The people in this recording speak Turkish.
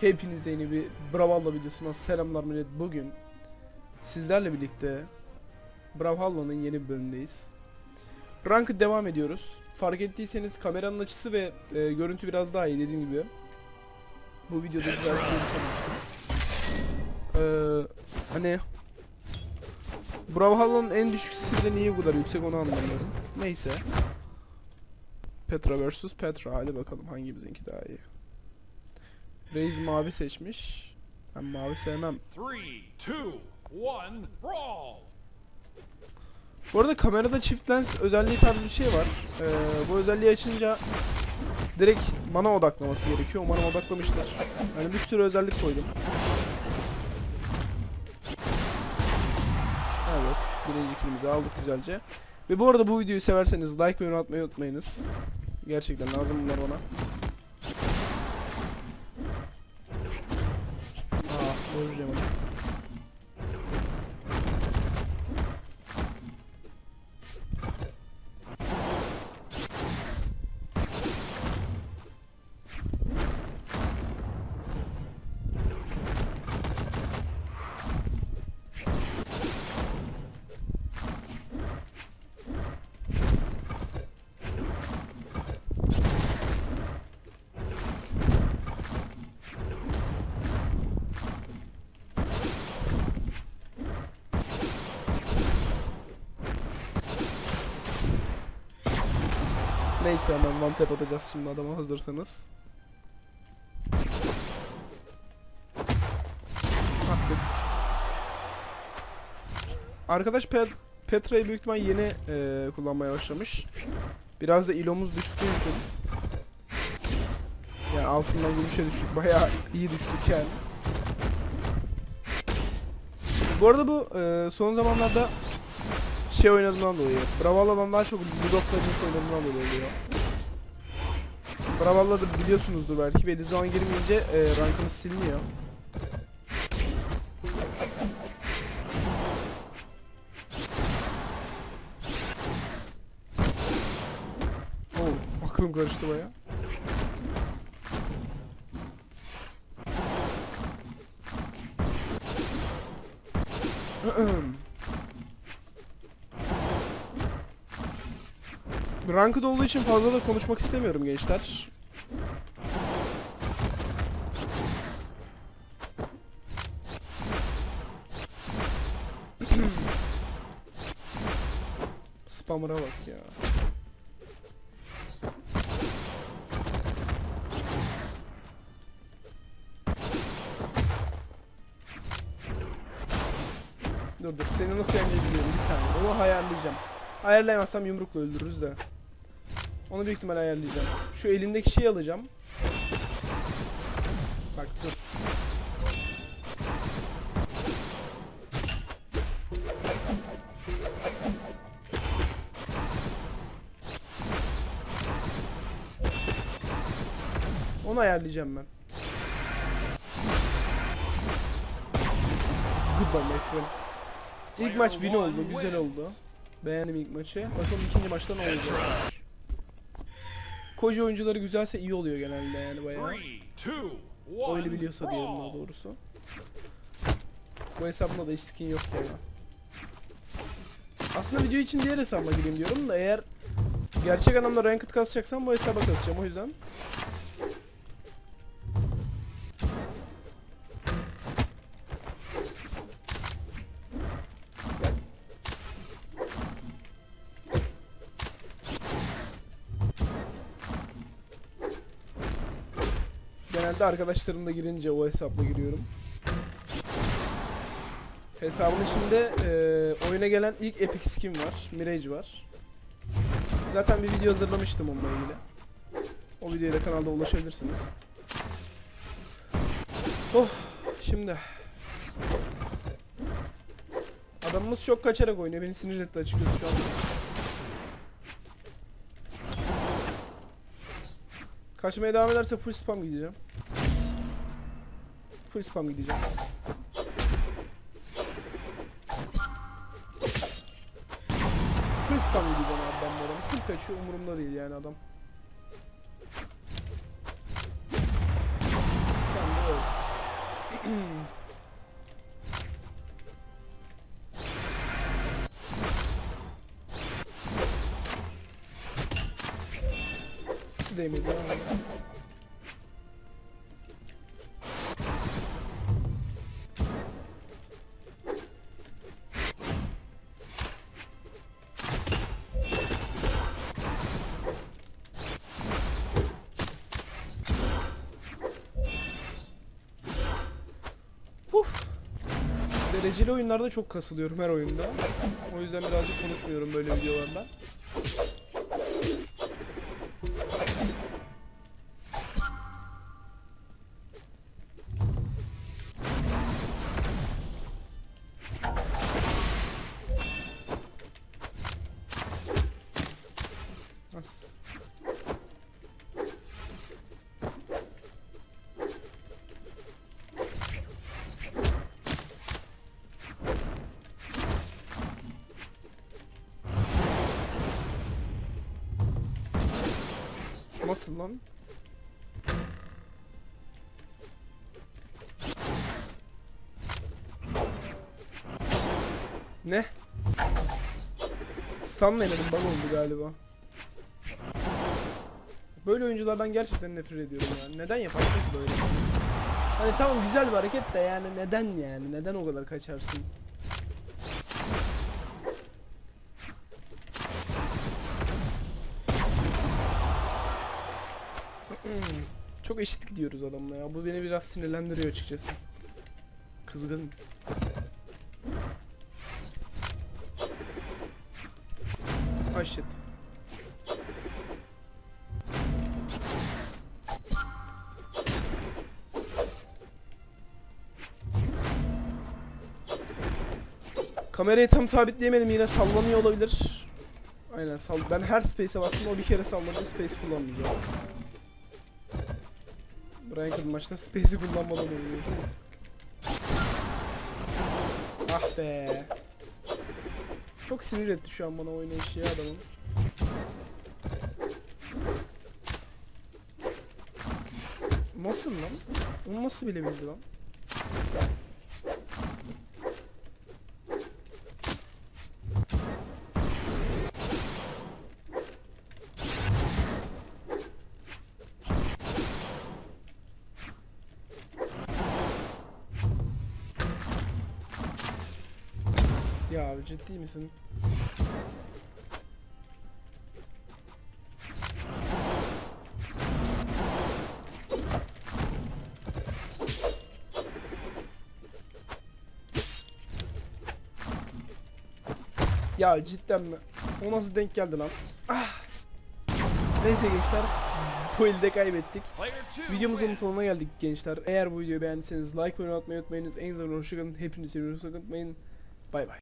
Hepinize yeni bir Brawlhalla videosuna selamlar millet. Bugün sizlerle birlikte Brawlhalla'nın yeni bir bölümündeyiz. Rankı devam ediyoruz. Fark ettiyseniz kameranın açısı ve e, görüntü biraz daha iyi dediğim gibi. Bu videoda güzel görüntü almıştım. Ee, hani Brawlhalla'nın en düşük sesinde niye bu kadar yüksek onu anlamıyorum. Neyse. Petra vs Petra. Hadi bakalım hangimizinki daha iyi. Reis mavi seçmiş. Ben mavi sevmem. Three, two, one, brawl! Bu arada kamerada çift lens özelliği tarzı bir şey var. Ee, bu özelliği açınca direkt bana odaklaması gerekiyor. Umarım odaklamışlar. Yani bir sürü özellik koydum. Evet, birinci kilimizi aldık güzelce. Ve bu arada bu videoyu severseniz like ve yorum atmayı unutmayınız. Gerçekten lazım bunlar bana. Aa, Neyse hemen one tap atacağız şimdi adama hazırsanız. Attık. Arkadaş Pe Petra'yı büyük ihtimal yeni eee, kullanmaya başlamış. Biraz da ilomuz düştüğü için. Yani altından gümüşe düştük. Bayağı iyi düştük yani. Bu arada bu eee, son zamanlarda şey oynadığından dolayı. Brawlhalla'dan daha çok League of Legends oynadığından dolayı oluyor. Brawlhalla'da biliyorsunuzdur belki. Belli zaman girmeyince e, rankınız siliniyor. Oo, aklım karıştı baya. Ranked olduğu için fazla da konuşmak istemiyorum gençler. Spammer'a bak ya. Dur dur seni nasıl yenecebiliyorum bir saniye onu ayarlayacağım. Ayarlayamazsam yumrukla öldürürüz de. Onu büyük ihtimal ayarlayacağım. Şu elindeki şeyi alacağım. Bak dur. Onu ayarlayacağım ben. Goodbye my friend. İlk maç win oldu, güzel oldu. Beğendim ilk maçı. Bakalım ikinci maçta ne olacak. Koji oyuncuları güzelse iyi oluyor genelde yani bayağı. Oyunu biliyorsa diyelim daha doğrusu. Bu hesabımda da hiç skin yok ya. Aslında video için diğer hesabıma gireyim diyorum da eğer gerçek anlamda ranked kasacaksam bu hesaba kasacağım o yüzden. Genelde arkadaşlarımla girince o hesapla giriyorum. Hesabın içinde eee, oyuna gelen ilk epic skin var. Mirage var. Zaten bir video hazırlamıştım onunla ilgili. O videoya da kanalda ulaşabilirsiniz. Oh, şimdi. Adamımız çok kaçarak oynuyor. Beni sinir etti açıkçası şu an. Kaçmaya devam ederse full spam gideceğim. Full spam gideceğim. Full spam gideceğim abi ben bu adamı. Full kaçıyor umurumda değil yani adam. Sen de öl. Değmedi ya? Dereceli oyunlarda çok kasılıyorum her oyunda. O yüzden birazcık konuşmuyorum böyle videolarda. Nasıl lan? Ne? Stun'la yemedim bug oldu galiba. Böyle oyunculardan gerçekten nefret ediyorum ya. Neden yaparsın böyle? Hani tamam güzel bir hareket de yani neden yani? Neden o kadar kaçarsın? Çok eşit gidiyoruz adamla ya. Bu beni biraz sinirlendiriyor açıkçası. Kızgın. Ah shit. Kamerayı tam sabitleyemedim yine sallanıyor olabilir. Aynen sal ben her space'e bastım o bir kere salladı space kullanmayacağım. Ranked maçta space'i kullanmadan oynuyor. Ah be. Çok sinir etti şu an bana oynayışı ya adamın. Nasıl lan? Onu nasıl bilebildi lan? Ya abi ciddi misin? Ya cidden mi? O nasıl denk geldi lan? Ah. Neyse gençler. Bu elde kaybettik. Videomuzun sonuna geldik gençler. Eğer bu videoyu beğendiyseniz like ve atmayı unutmayınız. En azından hoşçakalın. Hepinizi seviyoruz. Unutmayın. Bay bay.